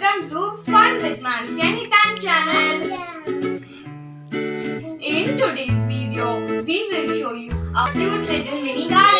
Welcome to Fun with Mansi Anytime channel. In today's video, we will show you a cute little mini garden.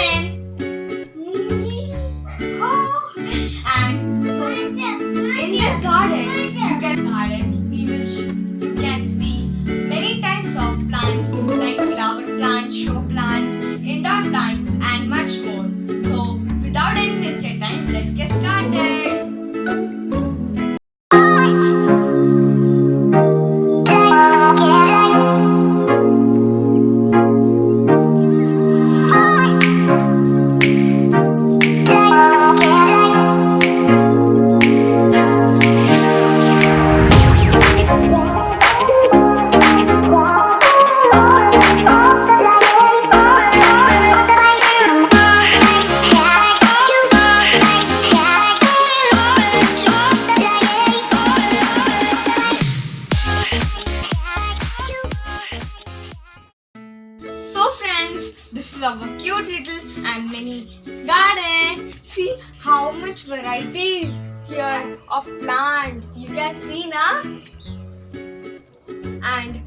This is our cute little and mini garden. See how much varieties here of plants you can see now. And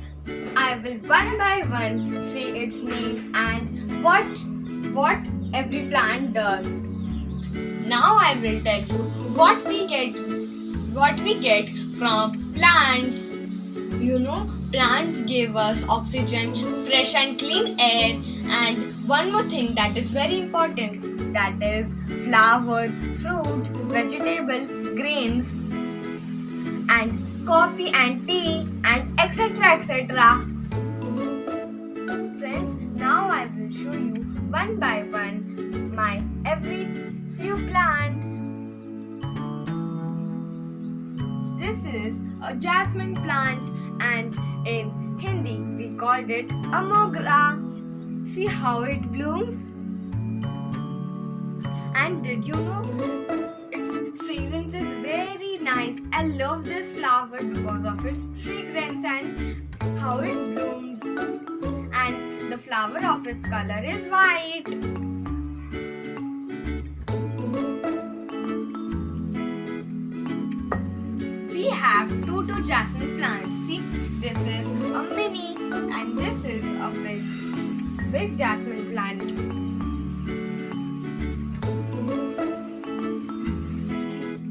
I will one by one say its name and what what every plant does. Now I will tell you what we get what we get from plants. You know, plants give us oxygen, fresh and clean air, and one more thing that is very important that is flower, fruit, vegetable, grains, and coffee and tea, and etc. etc. Friends, now I will show you one by one my every few plants. This is a jasmine plant and called it a mogra. See how it blooms? And did you know its fragrance is very nice. I love this flower because of its fragrance and how it blooms. And the flower of its color is white. we have two to jasmine plants. This is a mini and this is a big, big jasmine plant.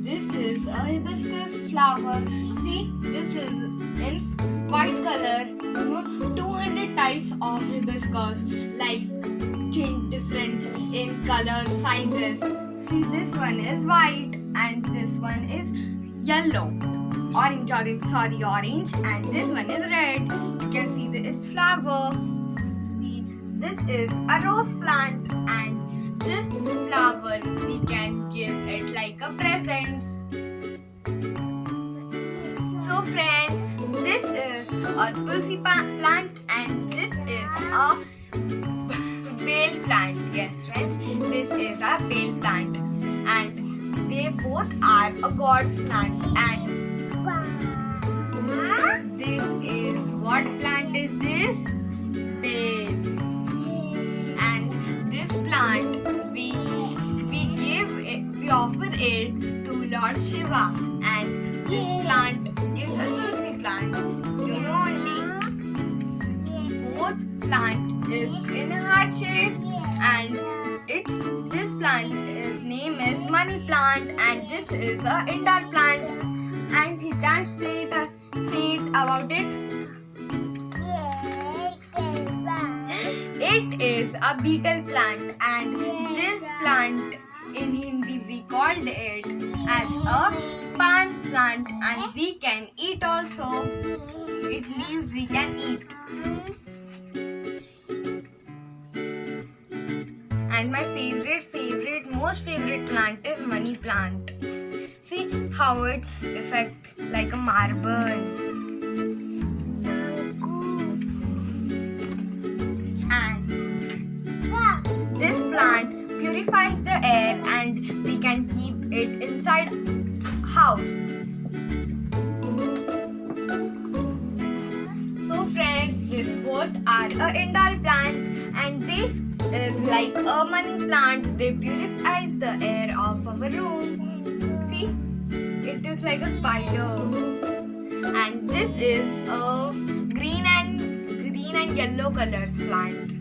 This is a hibiscus flower. See, this is in white color. You know, 200 types of hibiscus like change different in color, sizes. See, this one is white and this one is yellow orange orange sorry orange. And this one is red. You can see the, its flower. We- this is a rose plant. And this flower we can give it like a present. So friends this is a tulsi plant. And this is a veil plant. Yes friends this is a veil plant. And they both are a god's plant. And this is what plant is this? Basil. And this plant we we give it, we offer it to Lord Shiva. And this plant is a tulsi plant. You know only both plant is in heart shape and it's this plant is name is money plant and this is a indoor plant it, say it about it. It is a betel plant and this plant in Hindi we called it as a pan plant and we can eat also. It leaves we can eat. And my favorite, favorite, most favorite plant is money plant. See how it's effect like a marble. And this plant purifies the air and we can keep it inside house. So friends, this both are indoor plant and they is like a money plant. They purifies the air of our room. It is like a spider. And this is a green and green and yellow colors plant.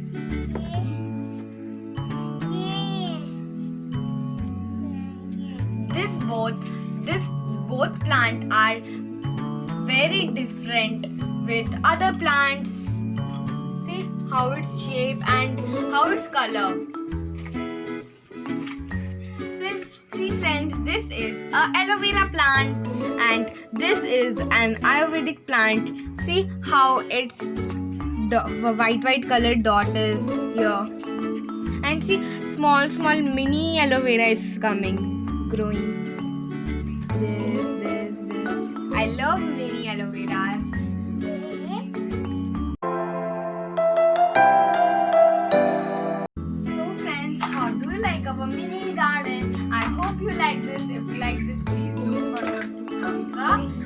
This both this both plant are very different with other plants. See how its shape and how its color. See friends, this is a aloe vera plant and this is an Ayurvedic plant. See how its white white colored dot is here. And see small small mini aloe vera is coming, growing. This, this, this. I love mini aloe veras. So friends, how do you like our mini garden? Hope you like this. If you like this, please don't forget to thumbs up